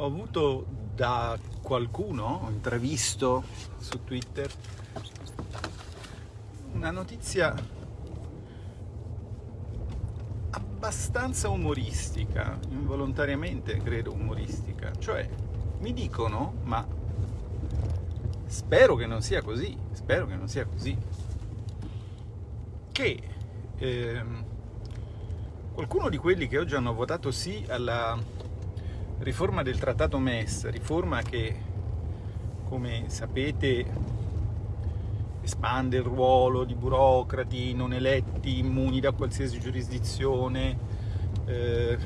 ho avuto da qualcuno, ho intravisto su Twitter, una notizia abbastanza umoristica, involontariamente credo umoristica, cioè mi dicono, ma spero che non sia così, spero che non sia così, che ehm, qualcuno di quelli che oggi hanno votato sì alla riforma del trattato MES, riforma che come sapete espande il ruolo di burocrati non eletti, immuni da qualsiasi giurisdizione, eh,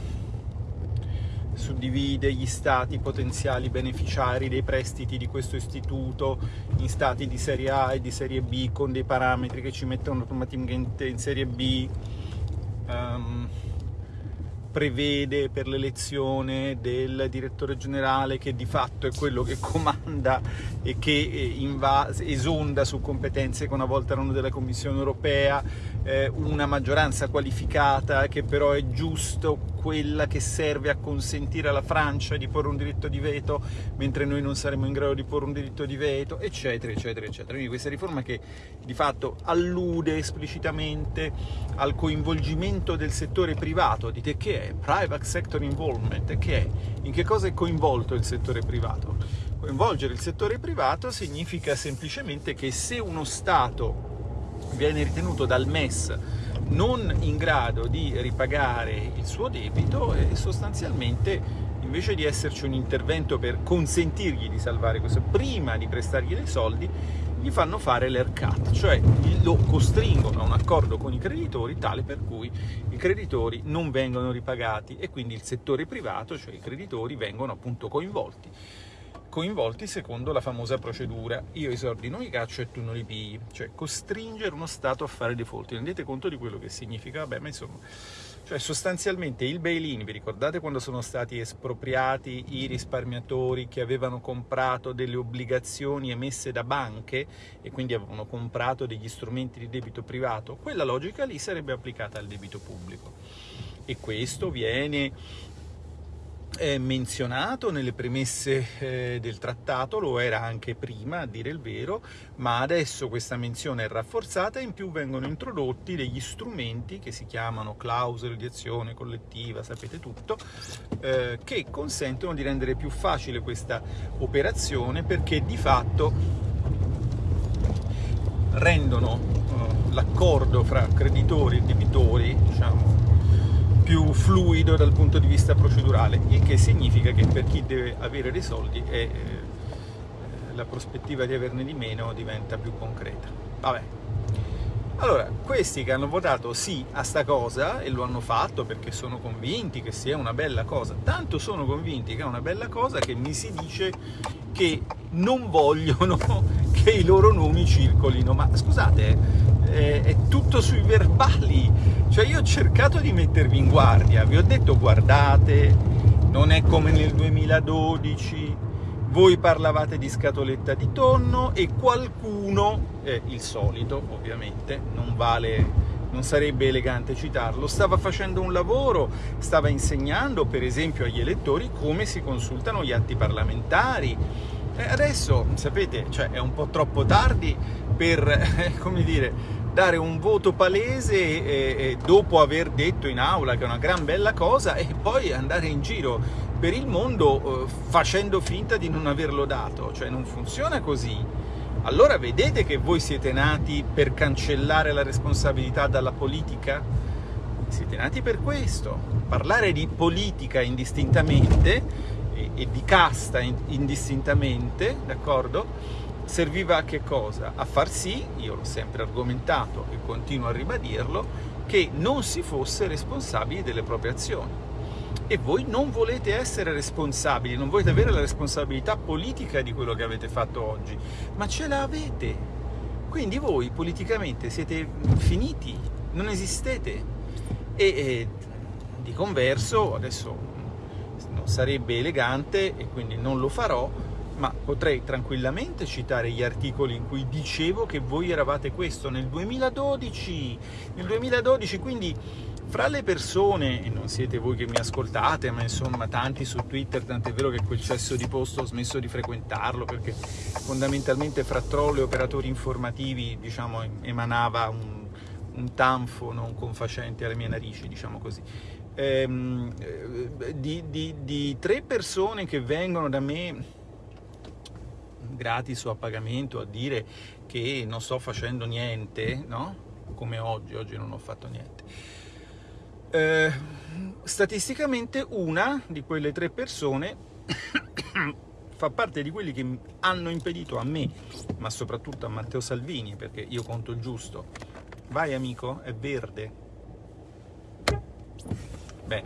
suddivide gli stati potenziali beneficiari dei prestiti di questo istituto in stati di serie A e di serie B con dei parametri che ci mettono automaticamente in serie B. Um, prevede per l'elezione del direttore generale che di fatto è quello che comanda e che eh, esonda su competenze che una volta erano della Commissione europea, eh, una maggioranza qualificata che però è giusto quella che serve a consentire alla Francia di porre un diritto di veto, mentre noi non saremo in grado di porre un diritto di veto, eccetera, eccetera, eccetera. Quindi questa riforma che di fatto allude esplicitamente al coinvolgimento del settore privato, dite che è? Private Sector Involvement, che è? In che cosa è coinvolto il settore privato? Coinvolgere il settore privato significa semplicemente che se uno Stato viene ritenuto dal MES non in grado di ripagare il suo debito e sostanzialmente invece di esserci un intervento per consentirgli di salvare questo, prima di prestargli dei soldi, gli fanno fare l'ERCAT, cioè lo costringono a un accordo con i creditori tale per cui i creditori non vengono ripagati e quindi il settore privato, cioè i creditori, vengono appunto coinvolti coinvolti secondo la famosa procedura io i soldi non li caccio e tu non li pigli, cioè costringere uno Stato a fare default. Rendete conto di quello che significa? Vabbè, ma insomma, cioè sostanzialmente il bail-in, vi ricordate quando sono stati espropriati i risparmiatori che avevano comprato delle obbligazioni emesse da banche e quindi avevano comprato degli strumenti di debito privato? Quella logica lì sarebbe applicata al debito pubblico. E questo viene è menzionato nelle premesse eh, del trattato, lo era anche prima a dire il vero, ma adesso questa menzione è rafforzata e in più vengono introdotti degli strumenti che si chiamano clausole di azione collettiva, sapete tutto, eh, che consentono di rendere più facile questa operazione perché di fatto rendono eh, l'accordo fra creditori e debitori, diciamo, più fluido dal punto di vista procedurale, il che significa che per chi deve avere dei soldi è, eh, la prospettiva di averne di meno diventa più concreta. Vabbè. Allora, questi che hanno votato sì a sta cosa, e lo hanno fatto perché sono convinti che sia una bella cosa, tanto sono convinti che è una bella cosa che mi si dice che non vogliono che i loro nomi circolino. Ma scusate, è, è tutto sui verbali, cioè io ho cercato di mettervi in guardia, vi ho detto guardate, non è come nel 2012, voi parlavate di scatoletta di tonno e qualcuno, eh, il solito ovviamente, non vale non sarebbe elegante citarlo, stava facendo un lavoro, stava insegnando per esempio agli elettori come si consultano gli atti parlamentari. E adesso, sapete, cioè, è un po' troppo tardi per, come dire, dare un voto palese e, e dopo aver detto in aula che è una gran bella cosa e poi andare in giro per il mondo eh, facendo finta di non averlo dato, cioè non funziona così. Allora vedete che voi siete nati per cancellare la responsabilità dalla politica? Siete nati per questo, parlare di politica indistintamente e, e di casta indistintamente, d'accordo? Serviva a che cosa? A far sì, io l'ho sempre argomentato e continuo a ribadirlo, che non si fosse responsabili delle proprie azioni. E voi non volete essere responsabili, non volete avere la responsabilità politica di quello che avete fatto oggi, ma ce l'avete. Quindi voi politicamente siete finiti, non esistete. E, e di converso, adesso non sarebbe elegante e quindi non lo farò, ma potrei tranquillamente citare gli articoli in cui dicevo che voi eravate questo nel 2012, nel 2012 quindi fra le persone, e non siete voi che mi ascoltate, ma insomma tanti su Twitter, tant'è vero che quel cesso di posto ho smesso di frequentarlo perché fondamentalmente fra troll e operatori informativi diciamo, emanava un, un tanfo non confacente alle mie narici, diciamo così. Ehm, di, di, di tre persone che vengono da me gratis o a pagamento a dire che non sto facendo niente, no? come oggi, oggi non ho fatto niente eh, statisticamente una di quelle tre persone fa parte di quelli che hanno impedito a me, ma soprattutto a Matteo Salvini, perché io conto il giusto. Vai amico, è verde. Beh,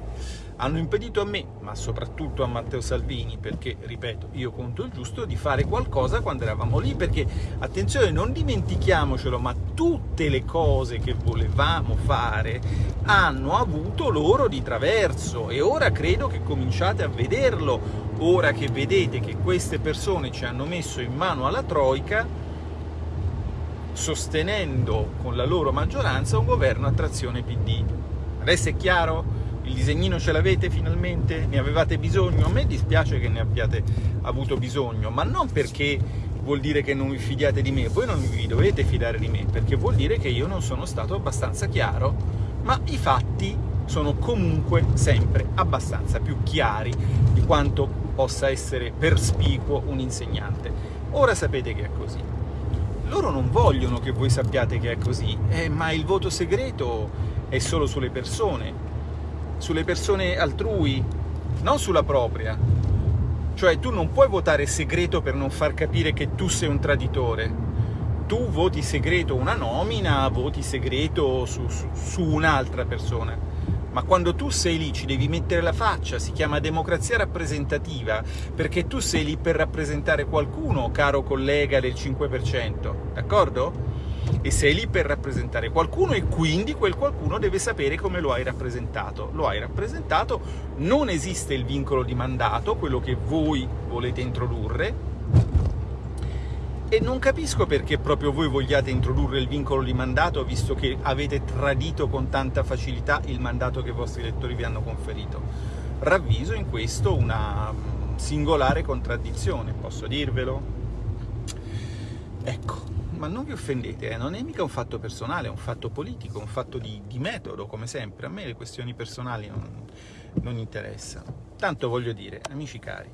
hanno impedito a me, ma soprattutto a Matteo Salvini, perché, ripeto, io conto il giusto, di fare qualcosa quando eravamo lì, perché, attenzione, non dimentichiamocelo, ma tutte le cose che volevamo fare hanno avuto loro di traverso e ora credo che cominciate a vederlo, ora che vedete che queste persone ci hanno messo in mano alla Troica, sostenendo con la loro maggioranza un governo a trazione PD. Adesso è chiaro? Il disegnino ce l'avete finalmente? Ne avevate bisogno? A me dispiace che ne abbiate avuto bisogno, ma non perché vuol dire che non vi fidiate di me, voi non vi dovete fidare di me, perché vuol dire che io non sono stato abbastanza chiaro, ma i fatti sono comunque sempre abbastanza più chiari di quanto possa essere perspicuo un insegnante. Ora sapete che è così. Loro non vogliono che voi sappiate che è così, eh, ma il voto segreto è solo sulle persone, sulle persone altrui, non sulla propria. Cioè tu non puoi votare segreto per non far capire che tu sei un traditore. Tu voti segreto una nomina, voti segreto su, su, su un'altra persona. Ma quando tu sei lì ci devi mettere la faccia, si chiama democrazia rappresentativa, perché tu sei lì per rappresentare qualcuno, caro collega del 5%, d'accordo? E sei lì per rappresentare qualcuno e quindi quel qualcuno deve sapere come lo hai rappresentato. Lo hai rappresentato, non esiste il vincolo di mandato, quello che voi volete introdurre, e non capisco perché proprio voi vogliate introdurre il vincolo di mandato, visto che avete tradito con tanta facilità il mandato che i vostri elettori vi hanno conferito. Ravviso in questo una singolare contraddizione, posso dirvelo? Ecco, ma non vi offendete, eh? non è mica un fatto personale, è un fatto politico, un fatto di, di metodo, come sempre. A me le questioni personali non, non interessano. Tanto voglio dire, amici cari,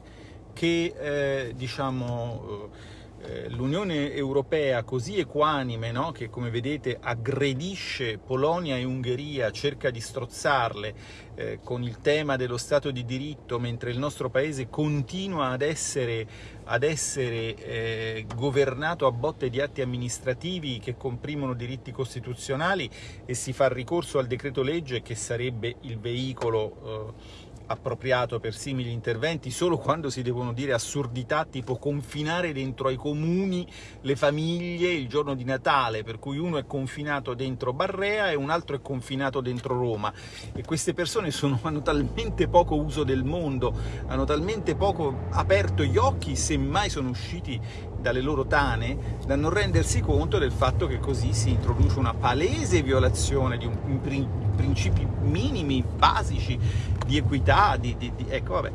che eh, diciamo... Eh, l'Unione Europea così equanime, no? che come vedete aggredisce Polonia e Ungheria, cerca di strozzarle eh, con il tema dello Stato di diritto, mentre il nostro Paese continua ad essere, ad essere eh, governato a botte di atti amministrativi che comprimono diritti costituzionali e si fa ricorso al decreto legge che sarebbe il veicolo eh, appropriato per simili interventi solo quando si devono dire assurdità tipo confinare dentro ai comuni le famiglie il giorno di Natale, per cui uno è confinato dentro Barrea e un altro è confinato dentro Roma. E queste persone sono, hanno talmente poco uso del mondo, hanno talmente poco aperto gli occhi, semmai sono usciti dalle loro tane, da non rendersi conto del fatto che così si introduce una palese violazione di un, un principi minimi, basici di equità, di, di, di, ecco vabbè.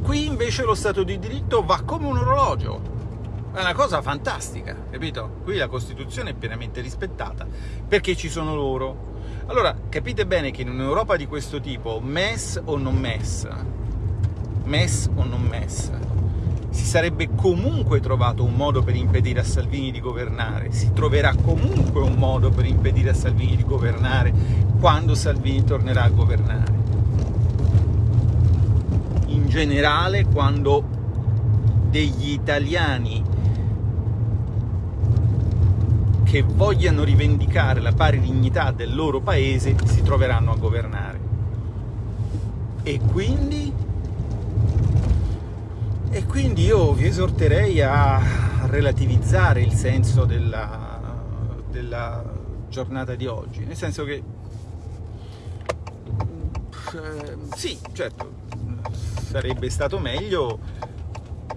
Qui invece lo Stato di diritto va come un orologio, è una cosa fantastica, capito? Qui la Costituzione è pienamente rispettata, perché ci sono loro. Allora, capite bene che in un'Europa di questo tipo, MES o non MES, MES o non MES, si sarebbe comunque trovato un modo per impedire a Salvini di governare, si troverà comunque un modo per impedire a Salvini di governare quando Salvini tornerà a governare. In generale, quando degli italiani che vogliano rivendicare la pari dignità del loro paese si troveranno a governare. E quindi e quindi io vi esorterei a relativizzare il senso della, della giornata di oggi, nel senso che eh, sì, certo, sarebbe stato meglio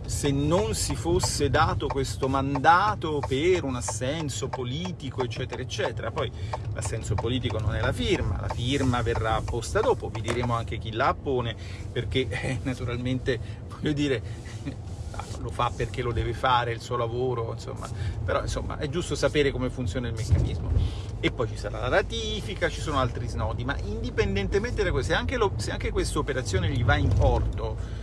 se non si fosse dato questo mandato per un assenso politico, eccetera, eccetera. Poi l'assenso politico non è la firma, la firma verrà apposta dopo, vi diremo anche chi la appone, perché eh, naturalmente, voglio dire, lo fa perché lo deve fare, il suo lavoro, insomma, però insomma è giusto sapere come funziona il meccanismo. E poi ci sarà la ratifica, ci sono altri snodi, ma indipendentemente da questo, se anche, lo, se anche questa operazione gli va in porto,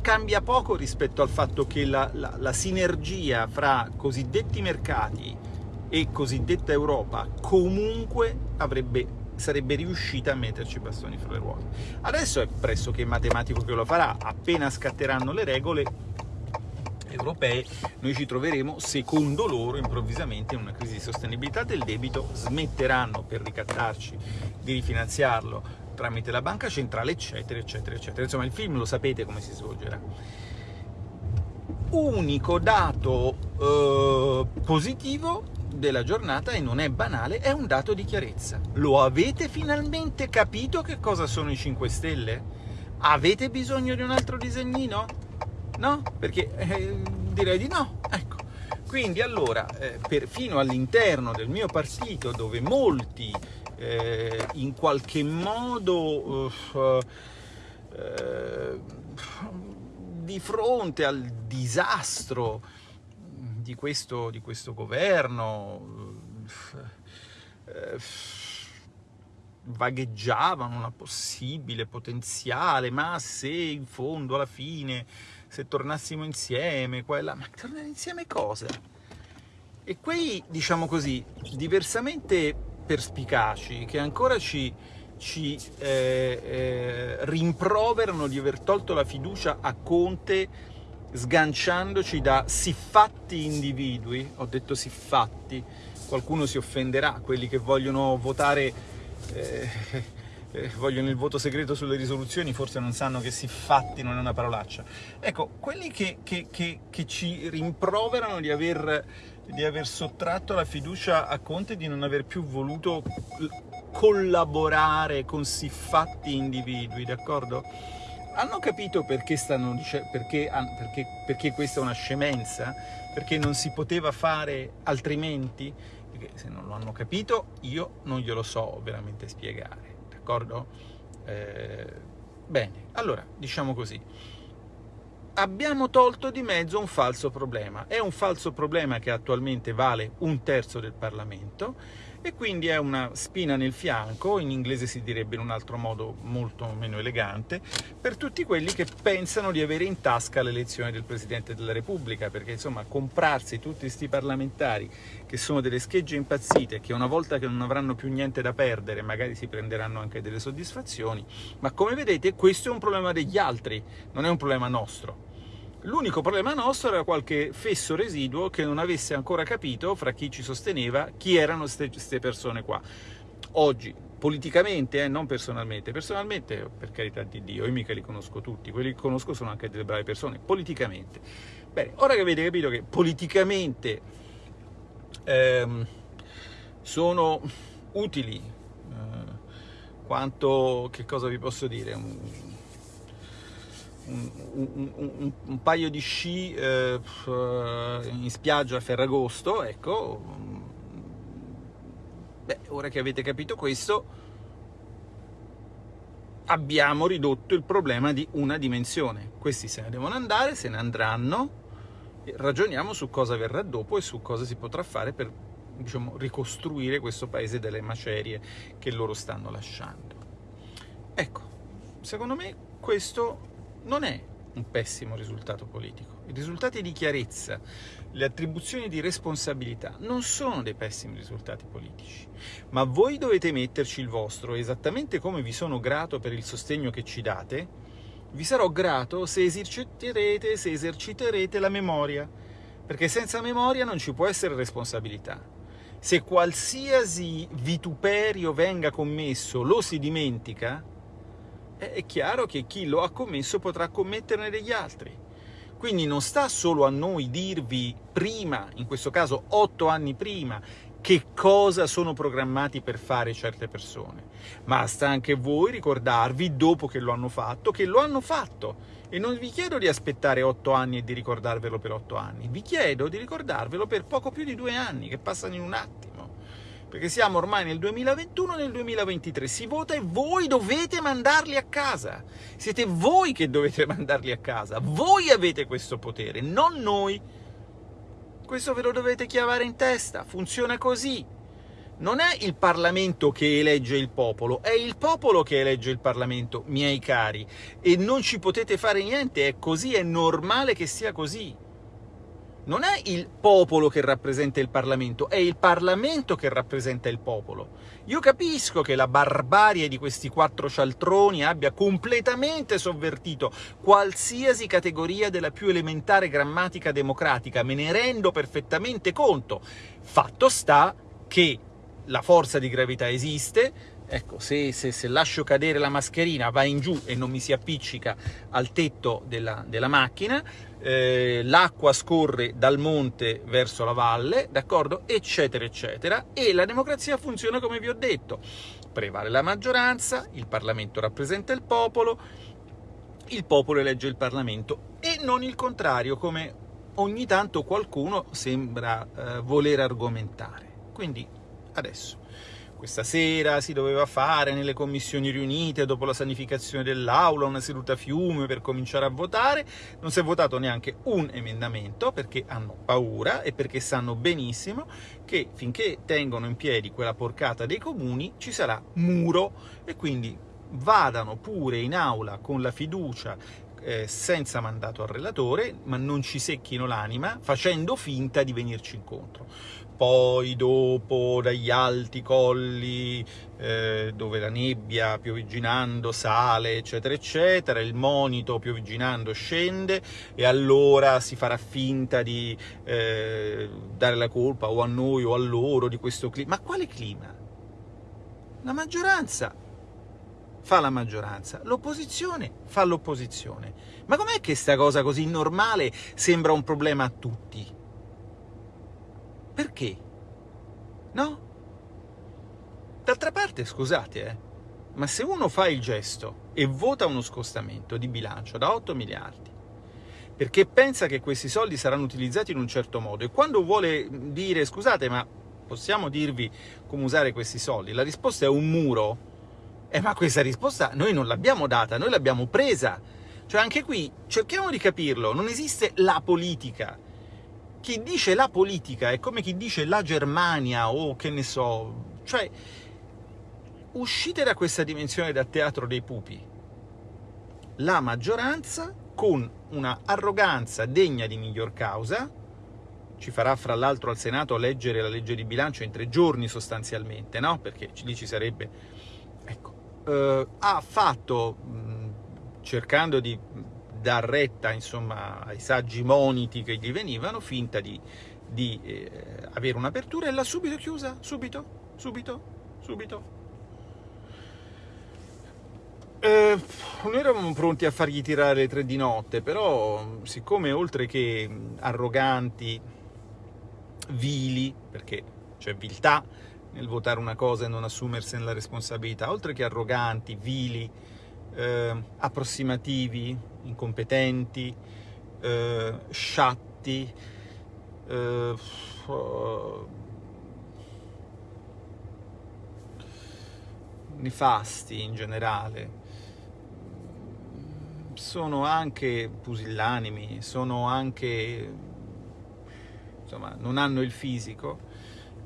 cambia poco rispetto al fatto che la, la, la sinergia fra cosiddetti mercati e cosiddetta Europa comunque avrebbe sarebbe riuscita a metterci i bastoni fra le ruote. Adesso è pressoché matematico che lo farà, appena scatteranno le regole europee, noi ci troveremo, secondo loro, improvvisamente in una crisi di sostenibilità del debito, smetteranno per ricattarci di rifinanziarlo tramite la banca centrale, eccetera, eccetera, eccetera. Insomma, il film lo sapete come si svolgerà. Unico dato eh, positivo della giornata, e non è banale, è un dato di chiarezza. Lo avete finalmente capito che cosa sono i 5 Stelle? Avete bisogno di un altro disegnino? No? Perché eh, direi di no. Ecco. Quindi allora, eh, perfino all'interno del mio partito, dove molti eh, in qualche modo uh, di fronte al disastro di questo, di questo governo uh, vagheggiavano una possibile potenziale, ma se in fondo alla fine, se tornassimo insieme, quella, ma tornare insieme cosa? E quei, diciamo così, diversamente perspicaci che ancora ci, ci eh, eh, rimproverano di aver tolto la fiducia a Conte sganciandoci da siffatti individui, ho detto siffatti, qualcuno si offenderà, quelli che vogliono votare, eh, eh, vogliono il voto segreto sulle risoluzioni, forse non sanno che siffatti non è una parolaccia. Ecco, quelli che, che, che, che ci rimproverano di aver di aver sottratto la fiducia a Conte di non aver più voluto collaborare con siffatti individui, d'accordo? Hanno capito perché, stanno, perché, perché, perché questa è una scemenza? Perché non si poteva fare altrimenti? Perché se non lo hanno capito io non glielo so veramente spiegare, d'accordo? Eh, bene, allora, diciamo così abbiamo tolto di mezzo un falso problema. È un falso problema che attualmente vale un terzo del Parlamento e quindi è una spina nel fianco, in inglese si direbbe in un altro modo molto meno elegante, per tutti quelli che pensano di avere in tasca l'elezione del Presidente della Repubblica, perché insomma comprarsi tutti questi parlamentari che sono delle schegge impazzite, che una volta che non avranno più niente da perdere magari si prenderanno anche delle soddisfazioni, ma come vedete questo è un problema degli altri, non è un problema nostro. L'unico problema nostro era qualche fesso residuo che non avesse ancora capito, fra chi ci sosteneva, chi erano queste persone qua. Oggi, politicamente, eh, non personalmente, personalmente, per carità di Dio, io mica li conosco tutti, quelli che conosco sono anche delle brave persone, politicamente. Bene, ora che avete capito che politicamente ehm, sono utili, eh, quanto, che cosa vi posso dire, un, un, un, un, paio di sci eh, in spiaggia a Ferragosto, ecco, beh, ora che avete capito questo, abbiamo ridotto il problema di una dimensione. Questi se ne devono andare, se ne andranno, ragioniamo su cosa verrà dopo e su cosa si potrà fare per diciamo, ricostruire questo paese dalle macerie che loro stanno lasciando. Ecco, secondo me questo non è un pessimo risultato politico. I risultati di chiarezza, le attribuzioni di responsabilità non sono dei pessimi risultati politici, ma voi dovete metterci il vostro, esattamente come vi sono grato per il sostegno che ci date, vi sarò grato se eserciterete, se eserciterete la memoria, perché senza memoria non ci può essere responsabilità. Se qualsiasi vituperio venga commesso lo si dimentica, è chiaro che chi lo ha commesso potrà commetterne degli altri. Quindi non sta solo a noi dirvi prima, in questo caso otto anni prima, che cosa sono programmati per fare certe persone, ma sta anche a voi ricordarvi, dopo che lo hanno fatto, che lo hanno fatto. E non vi chiedo di aspettare otto anni e di ricordarvelo per otto anni, vi chiedo di ricordarvelo per poco più di due anni, che passano in un attimo perché siamo ormai nel 2021 e nel 2023, si vota e voi dovete mandarli a casa, siete voi che dovete mandarli a casa, voi avete questo potere, non noi. Questo ve lo dovete chiavare in testa, funziona così. Non è il Parlamento che elegge il popolo, è il popolo che elegge il Parlamento, miei cari, e non ci potete fare niente, è così, è normale che sia così non è il popolo che rappresenta il Parlamento, è il Parlamento che rappresenta il popolo. Io capisco che la barbarie di questi quattro cialtroni abbia completamente sovvertito qualsiasi categoria della più elementare grammatica democratica, me ne rendo perfettamente conto. Fatto sta che la forza di gravità esiste, ecco, se, se, se, lascio cadere la mascherina va in giù e non mi si appiccica al tetto della, della macchina, eh, l'acqua scorre dal monte verso la valle, d'accordo? Eccetera, eccetera. E la democrazia funziona come vi ho detto. Prevale la maggioranza, il Parlamento rappresenta il popolo, il popolo elegge il Parlamento e non il contrario, come ogni tanto qualcuno sembra eh, voler argomentare. Quindi, adesso questa sera si doveva fare nelle commissioni riunite, dopo la sanificazione dell'aula, una seduta fiume per cominciare a votare. Non si è votato neanche un emendamento, perché hanno paura e perché sanno benissimo che finché tengono in piedi quella porcata dei comuni ci sarà muro e quindi vadano pure in aula con la fiducia eh, senza mandato al relatore, ma non ci secchino l'anima facendo finta di venirci incontro poi dopo dagli alti colli eh, dove la nebbia piovigginando sale eccetera eccetera, il monito piovigginando scende e allora si farà finta di eh, dare la colpa o a noi o a loro di questo clima. Ma quale clima? La maggioranza fa la maggioranza, l'opposizione fa l'opposizione. Ma com'è che sta cosa così normale sembra un problema a tutti? Perché? No? D'altra parte, scusate, eh, ma se uno fa il gesto e vota uno scostamento di bilancio da 8 miliardi, perché pensa che questi soldi saranno utilizzati in un certo modo, e quando vuole dire, scusate, ma possiamo dirvi come usare questi soldi? La risposta è un muro. Eh, ma questa risposta noi non l'abbiamo data, noi l'abbiamo presa. Cioè, anche qui, cerchiamo di capirlo, non esiste la politica, chi dice la politica è come chi dice la Germania o che ne so, cioè uscite da questa dimensione da teatro dei pupi. La maggioranza, con una arroganza degna di miglior causa, ci farà fra l'altro al Senato leggere la legge di bilancio in tre giorni sostanzialmente, no? Perché lì ci sarebbe... Ecco, eh, ha fatto, cercando di dar retta insomma, ai saggi moniti che gli venivano, finta di, di eh, avere un'apertura e l'ha subito chiusa, subito, subito, subito. Eh, noi eravamo pronti a fargli tirare le tre di notte, però siccome oltre che arroganti, vili, perché c'è viltà nel votare una cosa e non assumersene la responsabilità, oltre che arroganti, vili, eh, approssimativi, incompetenti, eh, sciatti, eh, nefasti in generale. Sono anche pusillanimi, sono anche... insomma, non hanno il fisico,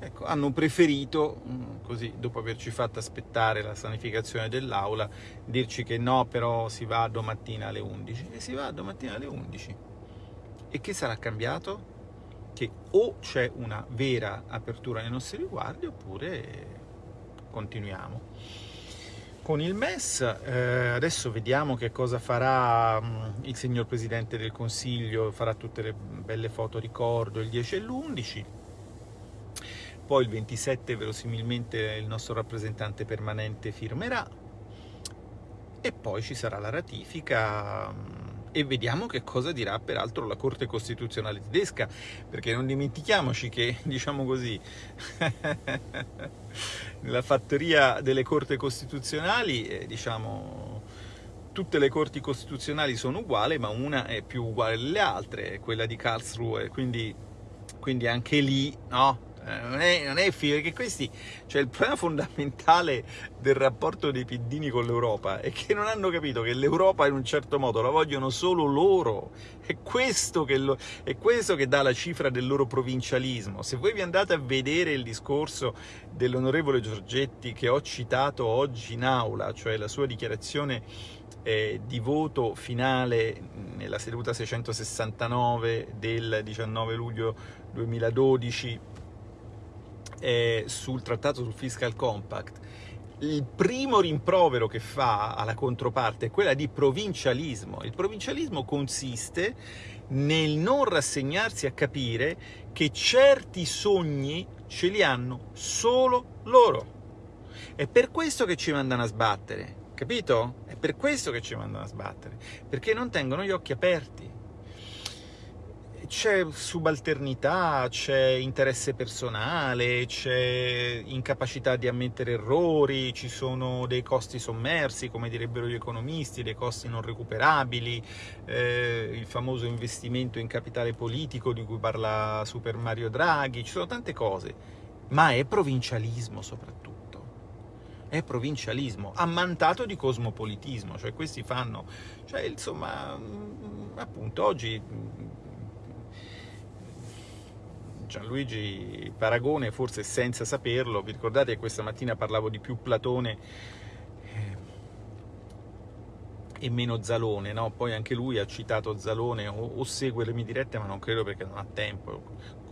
Ecco, hanno preferito, mm, così dopo averci fatto aspettare la sanificazione dell'aula, dirci che no, però si va domattina alle 11. E si va domattina alle 11. E che sarà cambiato? Che o c'è una vera apertura nei nostri riguardi oppure continuiamo. Con il MES eh, adesso vediamo che cosa farà mh, mm, il signor Presidente del Consiglio, farà tutte le belle foto ricordo il 10 e l'11 poi il 27 verosimilmente il nostro rappresentante permanente firmerà e poi ci sarà la ratifica mm, e vediamo che cosa dirà peraltro la Corte Costituzionale tedesca, perché non dimentichiamoci che, diciamo così, nella fattoria delle Corti Costituzionali, eh, diciamo, tutte le Corti Costituzionali sono uguali, ma una è più uguale delle altre, quella di Karlsruhe, quindi, quindi anche lì, no? Non è, non è figo, perché questi, cioè il problema fondamentale del rapporto dei piddini con l'Europa è che non hanno capito che l'Europa in un certo modo la vogliono solo loro, è questo, che lo, è questo che dà la cifra del loro provincialismo. Se voi vi andate a vedere il discorso dell'onorevole Giorgetti che ho citato oggi in aula, cioè la sua dichiarazione eh, di voto finale nella seduta 669 del 19 luglio 2012 eh, sul trattato sul fiscal compact, il primo rimprovero che fa alla controparte è quella di provincialismo. Il provincialismo consiste nel non rassegnarsi a capire che certi sogni ce li hanno solo loro. È per questo che ci mandano a sbattere, capito? È per questo che ci mandano a sbattere, perché non tengono gli occhi aperti c'è subalternità, c'è interesse personale, c'è incapacità di ammettere errori, ci sono dei costi sommersi, come direbbero gli economisti, dei costi non recuperabili, eh, il famoso investimento in capitale politico di cui parla Super Mario Draghi, ci sono tante cose, ma è provincialismo soprattutto. È provincialismo, ammantato di cosmopolitismo, cioè questi fanno, cioè insomma, mm, appunto oggi Gianluigi Paragone, forse senza saperlo, vi ricordate che questa mattina parlavo di più Platone eh, e meno Zalone, no? poi anche lui ha citato Zalone o, o, segue le mie dirette, ma non credo perché non ha tempo,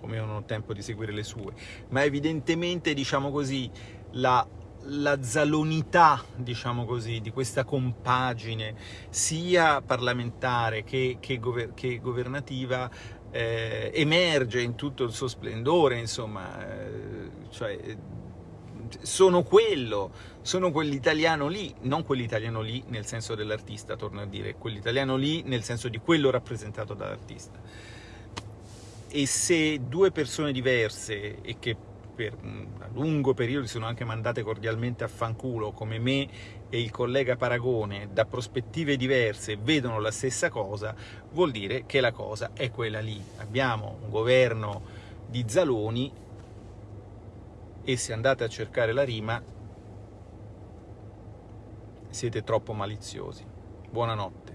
come io non ho tempo di seguire le sue, ma evidentemente, diciamo così, la, la zalonità, diciamo così, di questa compagine, sia parlamentare che, che, gover che governativa, eh, emerge in tutto il suo splendore, insomma, eh, cioè, sono quello, sono quell'italiano lì, non quell'italiano lì nel senso dell'artista, torno a dire, quell'italiano lì nel senso di quello rappresentato dall'artista. E se due persone diverse e che per un lungo periodo si sono anche mandate cordialmente a fanculo, come me e il collega Paragone, da prospettive diverse, vedono la stessa cosa, vuol dire che la cosa è quella lì. Abbiamo un governo di Zaloni e se andate a cercare la rima siete troppo maliziosi. Buonanotte.